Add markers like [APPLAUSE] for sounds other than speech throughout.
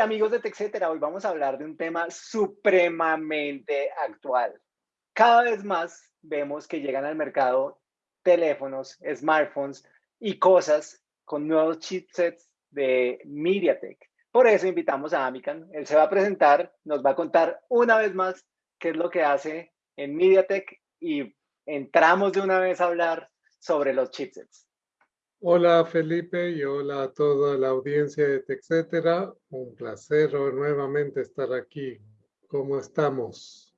amigos de TechCetera, hoy vamos a hablar de un tema supremamente actual. Cada vez más vemos que llegan al mercado teléfonos, smartphones y cosas con nuevos chipsets de MediaTek. Por eso invitamos a Amican. Él se va a presentar, nos va a contar una vez más qué es lo que hace en MediaTek y entramos de una vez a hablar sobre los chipsets. Hola Felipe y hola a toda la audiencia de TechCetera. Un placer nuevamente estar aquí. ¿Cómo estamos?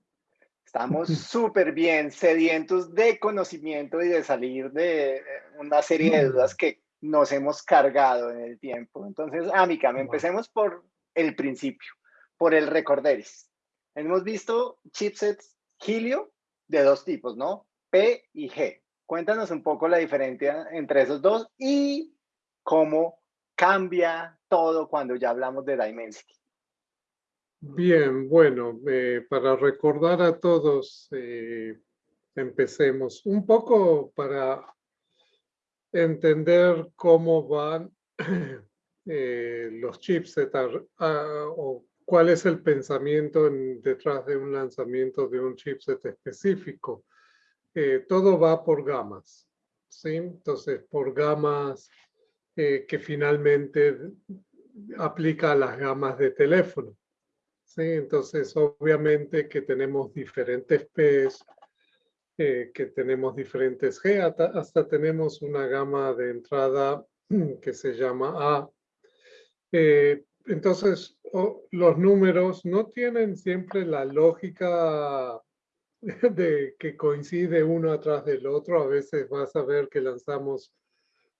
Estamos súper bien, sedientos de conocimiento y de salir de una serie de dudas que nos hemos cargado en el tiempo. Entonces, Amica, empecemos por el principio, por el recorderis. Hemos visto chipsets Helio de dos tipos, ¿no? P y G. Cuéntanos un poco la diferencia entre esos dos y cómo cambia todo cuando ya hablamos de Dimensity. Bien, bueno, eh, para recordar a todos, eh, empecemos un poco para entender cómo van [CLEARS THROAT] eh, los chips o cuál es el pensamiento detrás de un lanzamiento de un chipset específico. Eh, todo va por gamas, ¿sí? Entonces, por gamas eh, que finalmente aplica a las gamas de teléfono, ¿sí? Entonces, obviamente que tenemos diferentes P's, eh, que tenemos diferentes G, hasta, tenemos una gama de entrada [CLEARS THROAT] que se llama A. entonces, los números no tienen siempre la lógica [LAUGHS] de que coincide uno atrás del otro. A veces vas a ver que lanzamos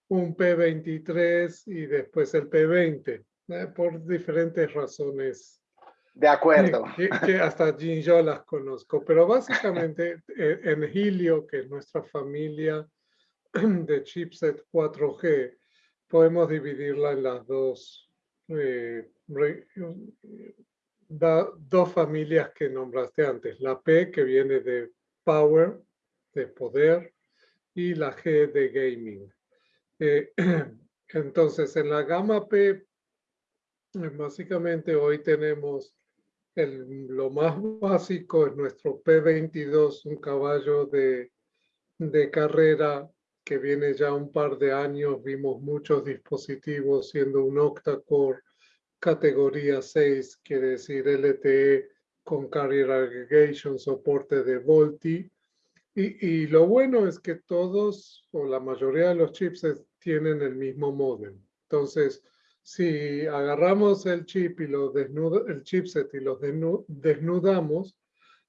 un P23 y después el P20, eh, por diferentes razones. De acuerdo. Que, hasta yo las conozco, pero básicamente [LAUGHS] eh, en Helio, que es nuestra familia [CLEARS THROAT] de chipset 4G, podemos dividirla en las dos eh, dos familias que nombraste antes. La P que viene de Power, de poder, y la G de Gaming. Eh, [CLEARS THROAT] entonces, en la gama P, eh, básicamente hoy tenemos el, lo más básico es nuestro P22, un caballo de, de carrera que viene ya un par de años. Vimos muchos dispositivos siendo un octa-core categoría 6, quiere decir LTE con Carrier Aggregation, soporte de Volti. Y, y, lo bueno es que todos o la mayoría de los chips tienen el mismo modem. Entonces, si agarramos el chip y lo desnuda, el chipset y los desnudamos,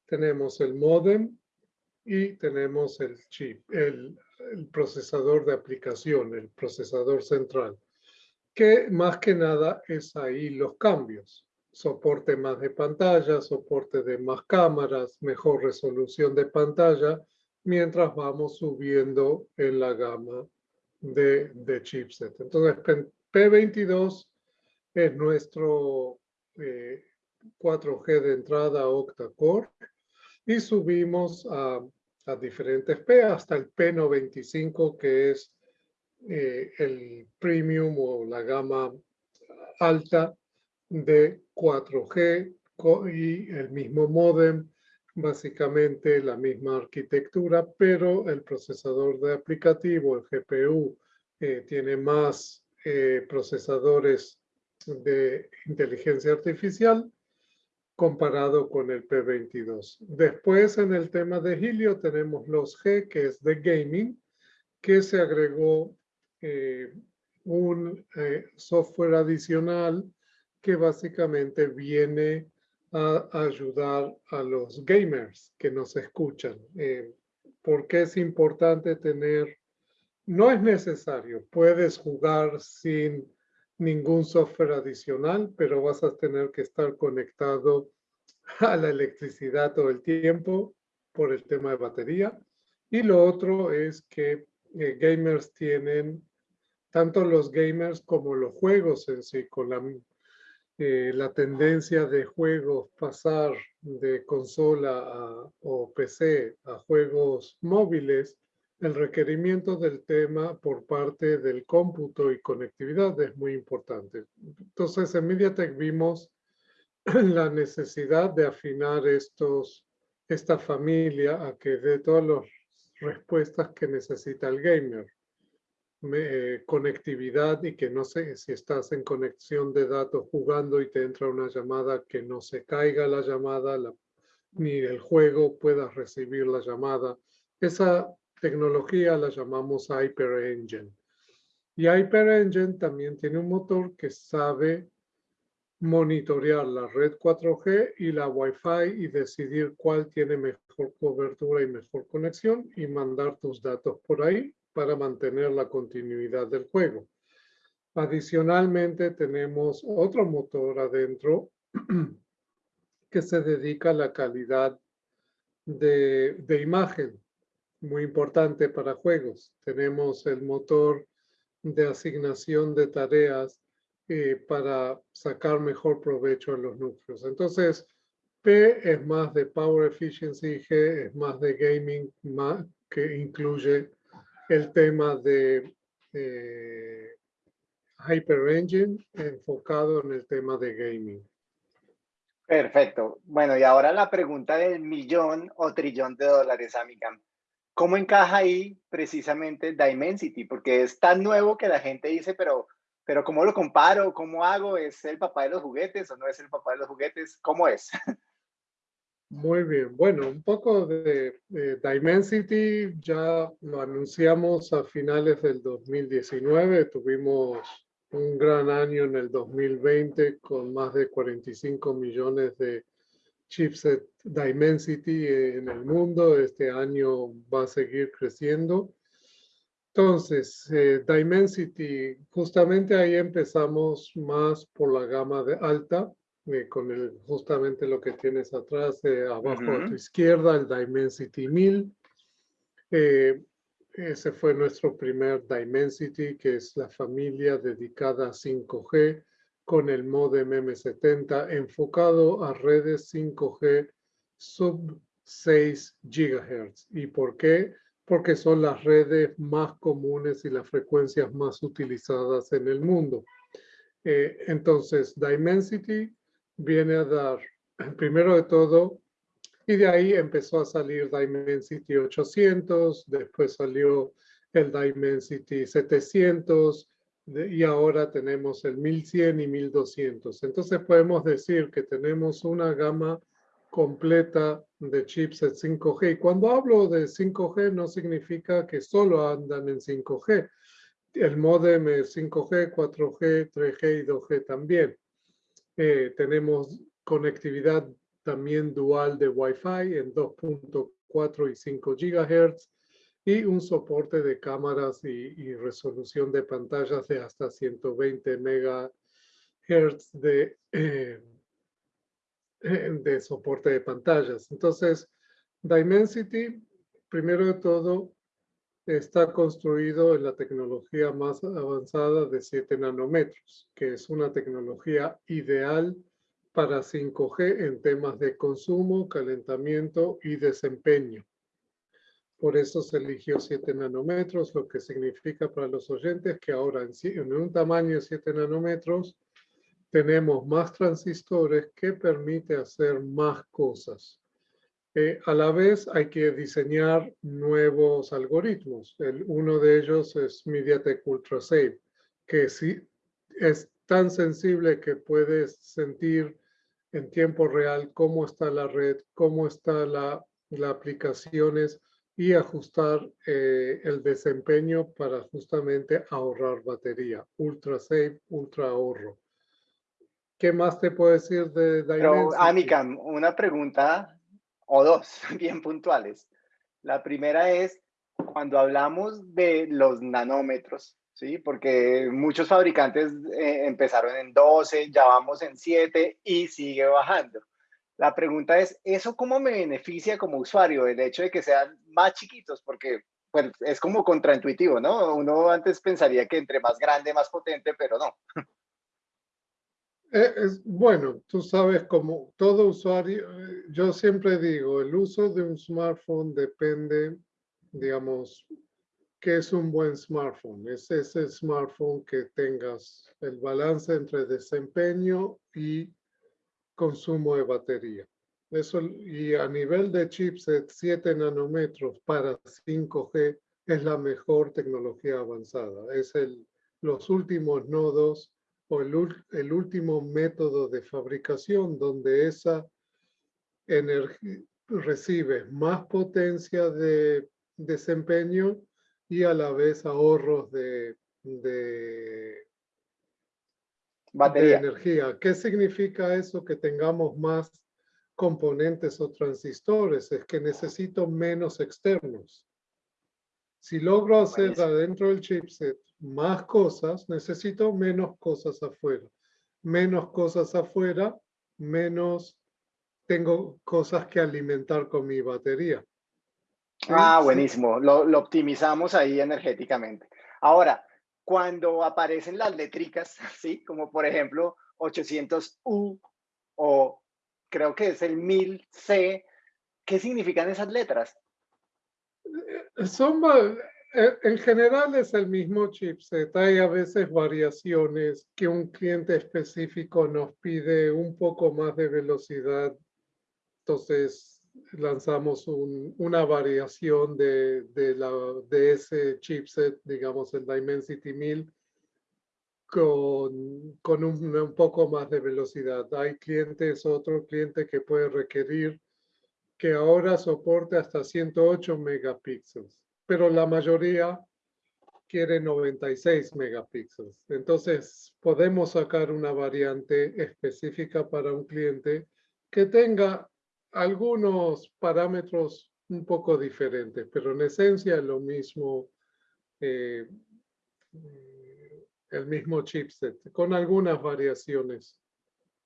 tenemos el modem y tenemos el chip, el, el procesador de aplicación, el procesador central que más que nada es ahí los cambios. Soporte más de pantalla, soporte de más cámaras, mejor resolución de pantalla, mientras vamos subiendo en la gama de, de chipset. Entonces, P22 es nuestro 4G eh, de entrada octa-core y subimos a, a diferentes P hasta el P95 que es eh, el premium o la gama alta de 4G y el mismo modem, básicamente la misma arquitectura, pero el procesador de aplicativo, el GPU, eh, tiene más eh, procesadores de inteligencia artificial comparado con el P22. Después en el tema de Helio tenemos los G, que es de gaming, que se agregó eh, un eh, software adicional que básicamente viene a ayudar a los gamers que nos escuchan. Eh, porque es importante tener, no es necesario, puedes jugar sin ningún software adicional, pero vas a tener que estar conectado a la electricidad todo el tiempo por el tema de batería. Y lo otro es que gamers tienen tanto los gamers como los juegos en sí, con la, eh, tendencia de juegos pasar de consola o PC a juegos móviles, el requerimiento del tema por parte del cómputo y conectividad es muy importante. Entonces, en MediaTek vimos [CLEARS THROAT] la necesidad de afinar esta familia a que dé todas las respuestas que necesita el gamer. Eh, conectividad y que no sé si estás en conexión de datos jugando y te entra una llamada que no se caiga la llamada, ni el juego pueda recibir la llamada. Esa tecnología la llamamos Hyper Engine. Y Hyper Engine también tiene un motor que sabe monitorear la red 4G y la Wi-Fi y decidir cuál tiene mejor cobertura y mejor conexión y mandar tus datos por ahí para mantener la continuidad del juego. Adicionalmente tenemos otro motor adentro [CLEARS THROAT] que se dedica a la calidad de, de imagen muy importante para juegos. Tenemos el motor de asignación de tareas eh, para sacar mejor provecho a los núcleos. Entonces, P es más de Power Efficiency, G es más de Gaming, más, que incluye el tema de eh, Hyper Engine enfocado en el tema de gaming. Perfecto. Bueno, y ahora la pregunta del millón o trillón de dólares, Amicam. ¿Cómo encaja ahí precisamente Dimensity? Porque es tan nuevo que la gente dice, pero, pero ¿cómo lo comparo? ¿Cómo hago? ¿Es el papá de los juguetes o no es el papá de los juguetes? ¿Cómo es? [LAUGHS] Muy bien. Bueno, un poco de, Dimensity ya lo anunciamos a finales del 2019. Tuvimos un gran año en el 2020 con más de 45 millones de chipset Dimensity en el mundo. Este año va a seguir creciendo. Entonces, eh, Dimensity, justamente ahí empezamos más por la gama de alta, con el, justamente lo que tienes atrás, eh, abajo a tu izquierda, el Dimensity 1000. ese fue nuestro primer Dimensity, que es la familia dedicada a 5G con el modem M70 enfocado a redes 5G sub 6 GHz. ¿Y por qué? Porque son las redes más comunes y las frecuencias más utilizadas en el mundo. Eh, entonces, Dimensity viene a dar, [CLEARS THROAT] primero de todo, y de ahí empezó a salir Dimensity 800, después salió el Dimensity 700, y ahora tenemos el 1100 y 1200. Entonces podemos decir que tenemos una gama completa de chipset 5G. Y cuando hablo de 5G no significa que solo andan en 5G. El modem es 5G, 4G, 3G y 2G también. Eh, tenemos conectividad también dual de Wi-Fi en 2.4 y 5 GHz y un soporte de cámaras y, resolución de pantallas de hasta 120 MHz de, eh, de soporte de pantallas. Entonces, Dimensity, primero de todo, está construido en la tecnología más avanzada de 7 nanómetros, que es una tecnología ideal para 5G en temas de consumo, calentamiento y desempeño. Por eso se eligió 7 nanómetros, lo que significa para los oyentes que ahora en, un tamaño de 7 nanómetros tenemos más transistores que permite hacer más cosas. Eh, a la vez hay que diseñar nuevos algoritmos. El, uno de ellos es MediaTek UltraSafe, que sí es tan sensible que puedes sentir en tiempo real cómo está la red, cómo está la, las aplicaciones, y ajustar eh, el desempeño para justamente ahorrar batería. Ultra safe, ultra ahorro. ¿Qué más te puedo decir de Dimensity? Amicam, una pregunta o dos [LAUGHS] bien puntuales. La primera es, cuando hablamos de los nanómetros, ¿sí? Porque muchos fabricantes eh, empezaron en 12, ya vamos en 7 y sigue bajando. La pregunta es, ¿eso cómo me beneficia como usuario el hecho de que sean más chiquitos? Porque pues, es como contraintuitivo, ¿no? Uno antes pensaría que entre más grande, más potente, pero no. [LAUGHS] Eh, es, bueno, tú sabes, como todo usuario, yo siempre digo, el uso de un smartphone depende, digamos, ¿qué es un buen smartphone? Es ese smartphone que tengas el balance entre desempeño y consumo de batería. Eso, y a nivel de chipset, 7 nanómetros para 5G es la mejor tecnología avanzada. Es el, los últimos nodos o el, el último método de fabricación donde esa energía recibe más potencia de desempeño y a la vez ahorros de, de, Batería. de energía. ¿Qué significa eso? Que tengamos más componentes o transistores, es que necesito menos externos. Si logro hacer adentro del chipset más cosas, necesito menos cosas afuera. Menos cosas afuera, menos tengo cosas que alimentar con mi batería. Ah, buenísimo. Lo, lo, optimizamos ahí energéticamente. Ahora, cuando aparecen las letricas, [LAUGHS] ¿sí? Como por ejemplo 800U o creo que es el 1000C, ¿qué significan esas letras? Eh, son, eh, en general es el mismo chipset. Hay a veces variaciones que un cliente específico nos pide un poco más de velocidad. Entonces lanzamos una variación de, de ese chipset, digamos el Dimensity 1000, con, con un, un, poco más de velocidad. Hay clientes, otro cliente que puede requerir que ahora soporte hasta 108 megapíxeles, pero la mayoría quiere 96 megapíxeles. Entonces, podemos sacar una variante específica para un cliente que tenga algunos parámetros un poco diferentes, pero en esencia es lo mismo eh, el mismo chipset, con algunas variaciones.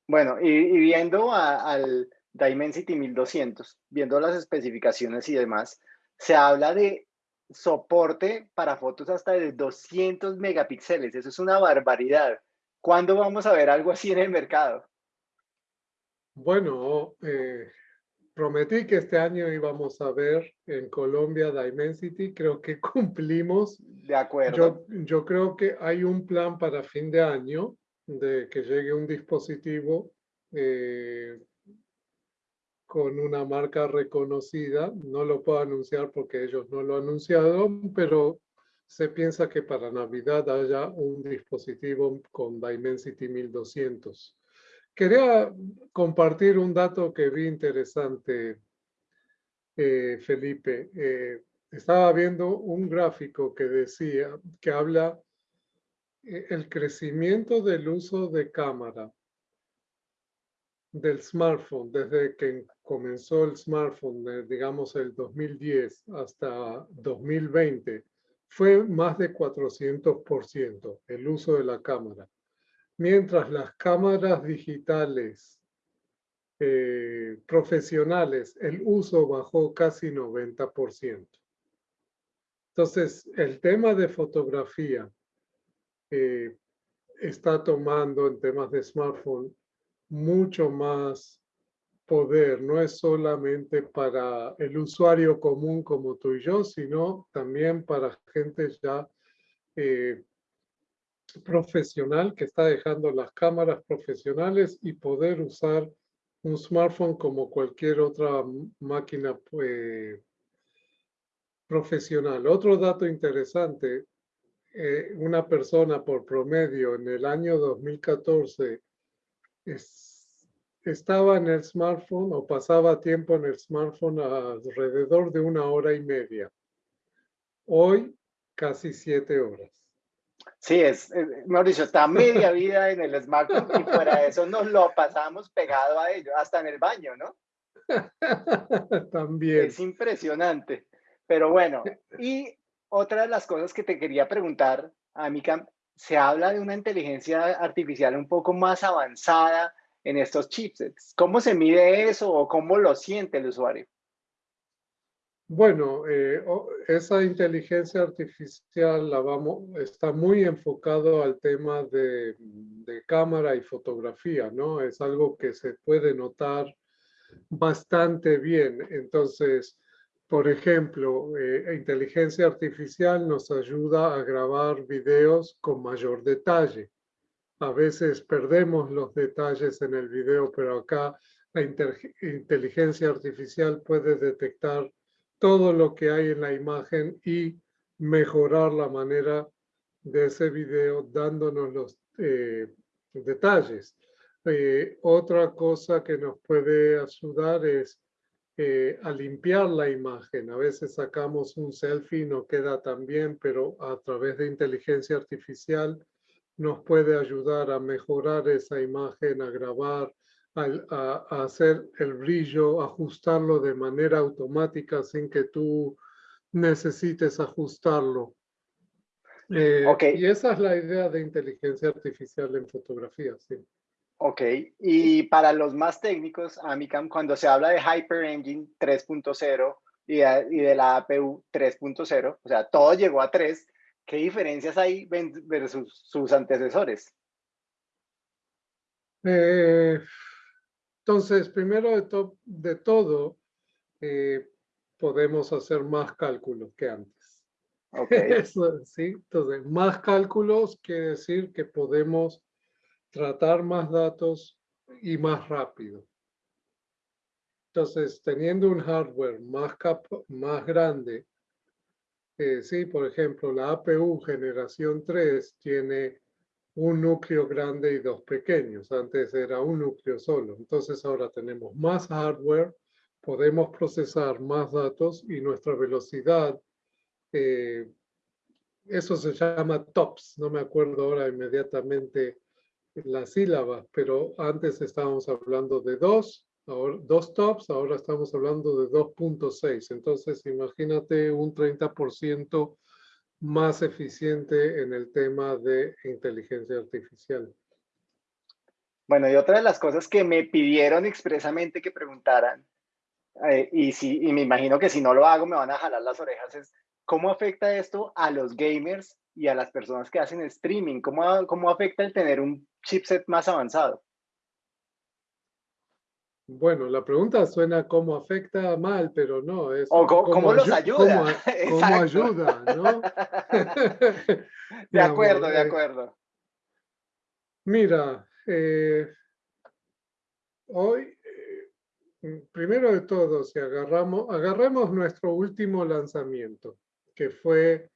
Bueno, y, y viendo a, al Dimensity 1200, viendo las especificaciones y demás, se habla de soporte para fotos hasta de 200 megapíxeles. Eso es una barbaridad. ¿Cuándo vamos a ver algo así en el mercado? Bueno, eh, prometí que este año íbamos a ver en Colombia Dimensity, creo que [LAUGHS] cumplimos. De acuerdo. Yo, yo, creo que hay un plan para fin de año de que llegue un dispositivo eh, con una marca reconocida. No lo puedo anunciar porque ellos no lo han anunciado, pero se piensa que para Navidad haya un dispositivo con Dimensity 1200. Quería compartir un dato que vi interesante, eh, Felipe. Eh, estaba viendo un gráfico que decía, que habla eh, el crecimiento del uso de cámara del smartphone desde que comenzó el smartphone, digamos el 2010 hasta 2020, fue más de 400% el uso de la cámara mientras las cámaras digitales eh, profesionales, el uso bajó casi 90%. Entonces, el tema de fotografía eh, está tomando en temas de smartphone mucho más poder. No es solamente para el usuario común como tú y yo, sino también para gente ya eh, profesional que está dejando las cámaras profesionales y poder usar un smartphone como cualquier otra máquina pues, profesional. Otro dato interesante, eh, una persona por promedio en el año 2014 estaba en el smartphone o pasaba tiempo en el smartphone alrededor de una hora y media. Hoy casi siete horas. Sí, es, Mauricio, está media vida en el smartphone y fuera de eso nos lo pasamos pegado a ello, hasta en el baño, ¿no? [LAUGHS] También. Es impresionante. Pero bueno, y otra de las cosas que te quería preguntar, Amicam, se habla de una inteligencia artificial un poco más avanzada en estos chipsets. ¿Cómo se mide eso o cómo lo siente el usuario? Bueno, eh, esa inteligencia artificial está muy enfocado al tema de, de, cámara y fotografía, ¿no? Es algo que se puede notar bastante bien. Entonces, por ejemplo, eh, inteligencia artificial nos ayuda a grabar videos con mayor detalle. A veces perdemos los detalles en el video, pero acá la inteligencia artificial puede detectar todo lo que hay en la imagen y mejorar la manera de ese video dándonos los eh, detalles. Eh, otra cosa que nos puede ayudar es eh, a limpiar la imagen. A veces sacamos un selfie y no queda tan bien, pero a través de inteligencia artificial nos puede ayudar a mejorar esa imagen, a grabar, a, hacer el brillo, ajustarlo de manera automática sin que tú necesites ajustarlo. Eh, y esa es la idea de inteligencia artificial en fotografía, sí. Ok, y para los más técnicos, Amicam, cuando se habla de Hyper Engine 3.0 y, de la APU 3.0, o sea, todo llegó a 3, ¿qué diferencias hay versus sus antecesores? Eh, entonces, primero de, de todo, eh, podemos hacer más cálculos que antes. Okay. [LAUGHS] sí, entonces, más cálculos quiere decir que podemos tratar más datos y más rápido. Entonces, teniendo un hardware más, más grande, eh, sí, por ejemplo, la APU generación 3 tiene un núcleo grande y dos pequeños. Antes era un núcleo solo. Entonces ahora tenemos más hardware, podemos procesar más datos y nuestra velocidad, eh, eso se llama TOPS. No me acuerdo ahora inmediatamente las sílabas, pero antes estábamos hablando de dos, ahora, dos tops, ahora estamos hablando de 2.6. Entonces, imagínate un 30% más eficiente en el tema de inteligencia artificial. Bueno, y otra de las cosas que me pidieron expresamente que preguntaran, eh, y, si, y me imagino que si no lo hago me van a jalar las orejas, es cómo afecta esto a los gamers y a las personas que hacen streaming, cómo, cómo afecta el tener un chipset más avanzado? Bueno, la pregunta suena cómo afecta mal, pero no. Es o cómo, los ayuda. Cómo, [LAUGHS] ayuda, ¿no? [LAUGHS] de [LAUGHS] acuerdo, de eh, acuerdo. Mira, eh, hoy, eh, primero de todo, si agarramos, agarremos nuestro último lanzamiento, que fue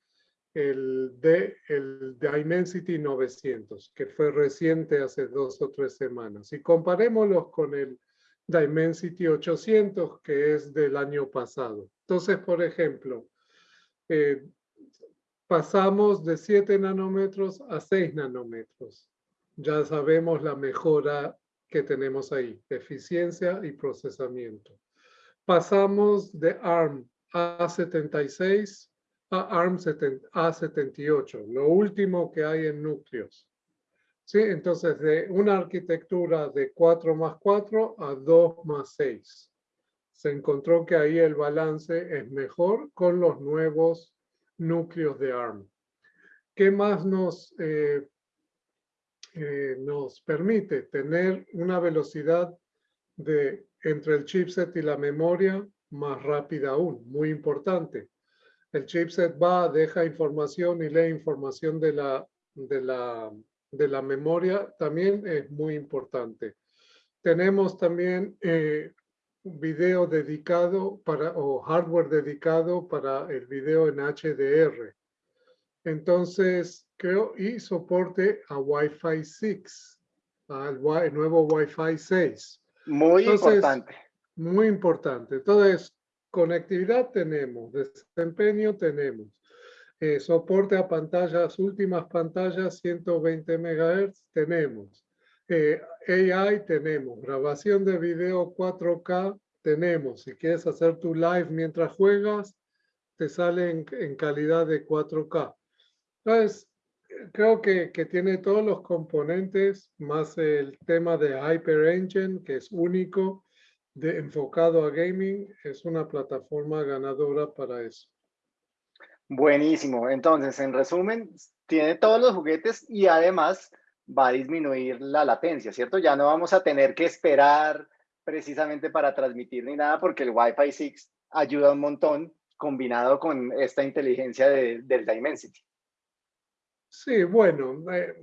el, de, el Dimensity 900, que fue reciente hace dos o tres semanas. Y comparémoslos con el Dimensity 800, que es del año pasado. Entonces, por ejemplo, eh, pasamos de 7 nanómetros a 6 nanómetros. Ya sabemos la mejora que tenemos ahí, eficiencia y procesamiento. Pasamos de ARM a 76 ARM A78, lo último que hay en núcleos. ¿Sí? Entonces, de una arquitectura de 4 más 4 a 2 más 6. Se encontró que ahí el balance es mejor con los nuevos núcleos de ARM. ¿Qué más nos, eh, eh, nos permite? Tener una velocidad de entre el chipset y la memoria más rápida aún, muy importante el chipset va, deja información y lee información de la, de la, de la memoria, también es muy importante. Tenemos también eh, video dedicado para, o hardware dedicado para el video en HDR. Entonces, creo, y soporte a Wi-Fi 6, al nuevo Wi-Fi 6. Muy importante. Muy importante. Entonces, Conectividad tenemos, desempeño tenemos, eh, soporte a pantallas, últimas pantallas 120 MHz tenemos, eh, AI tenemos, grabación de video 4K tenemos, si quieres hacer tu live mientras juegas, te sale en, calidad de 4K. Entonces, creo que, que, tiene todos los componentes, más el tema de Hyper Engine, que es único, de enfocado a gaming, es una plataforma ganadora para eso. Buenísimo. Entonces, en resumen, tiene todos los juguetes y además va a disminuir la latencia, ¿cierto? Ya no vamos a tener que esperar precisamente para transmitir ni nada porque el Wi-Fi 6 ayuda un montón combinado con esta inteligencia del Dimensity. Sí, bueno, eh,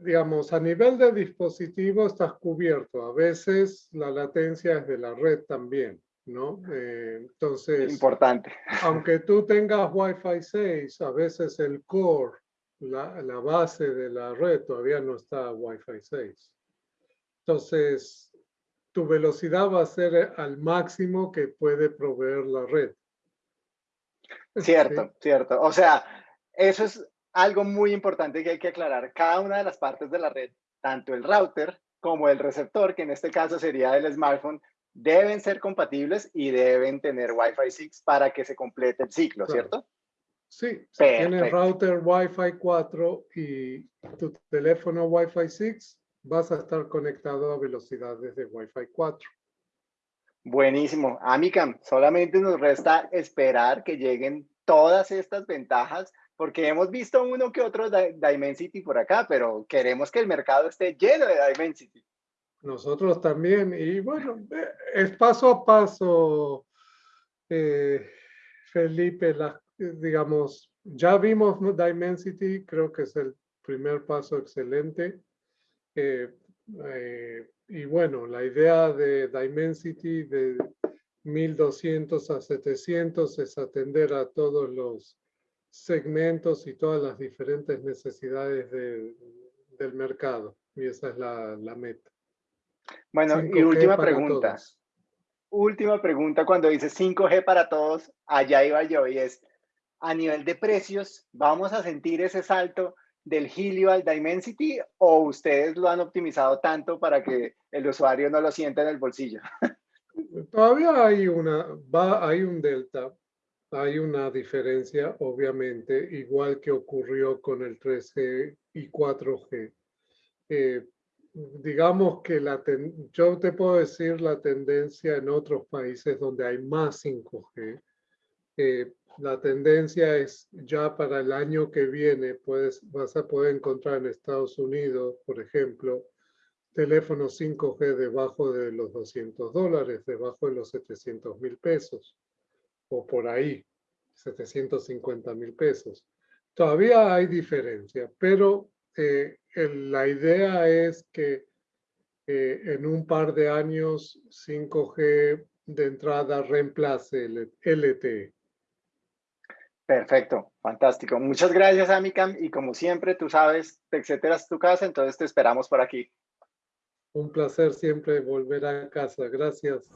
digamos, a nivel de dispositivo estás cubierto. A veces la latencia es de la red también, ¿no? Eh, entonces... Importante. Aunque tú tengas Wi-Fi 6, a veces el core, la, la base de la red todavía no está Wi-Fi 6. Entonces, tu velocidad va a ser al máximo que puede proveer la red. [LAUGHS] Cierto, cierto. O sea, eso es algo muy importante que hay que aclarar. Cada una de las partes de la red, tanto el router como el receptor, que en este caso sería el smartphone, deben ser compatibles y deben tener Wi-Fi 6 para que se complete el ciclo, ¿cierto? Sí, si tienes router Wi-Fi 4 y tu teléfono Wi-Fi 6, vas a estar conectado a velocidades de Wi-Fi 4. Buenísimo. Amicam, solamente nos resta esperar que lleguen todas estas ventajas porque hemos visto uno que otro Dimensity por acá, pero queremos que el mercado esté lleno de Dimensity. Nosotros también, y bueno, eh, es paso a paso, eh, Felipe, digamos, ya vimos Dimensity, creo que es el primer paso excelente. Eh, y bueno, la idea de Dimensity de 1200 a 700 es atender a todos los segmentos y todas las diferentes necesidades del mercado. Y esa es la, meta. Bueno, y última pregunta. Última pregunta cuando dice 5G para todos, allá iba yo y es, a nivel de precios, ¿vamos a sentir ese salto del Helio al Dimensity o ustedes lo han optimizado tanto para que el usuario no lo sienta en el bolsillo? [LAUGHS] Todavía hay, una, va, hay un delta hay una diferencia, obviamente, igual que ocurrió con el 3G y 4G. Eh, digamos que la yo te puedo decir la tendencia en otros países donde hay más 5G. Eh, la tendencia es ya para el año que viene, puedes, vas a poder encontrar en Estados Unidos, por ejemplo, teléfonos 5G debajo de los 200 dólares, debajo de los 700 mil pesos o por ahí, 750 mil pesos. Todavía hay diferencia, pero eh, la idea es que eh, en un par de años 5G de entrada reemplace el LTE. Perfecto, fantástico. Muchas gracias, Amicam. Y como siempre, tú sabes, etcétera es tu casa, entonces te esperamos por aquí. Un placer siempre volver a casa. Gracias.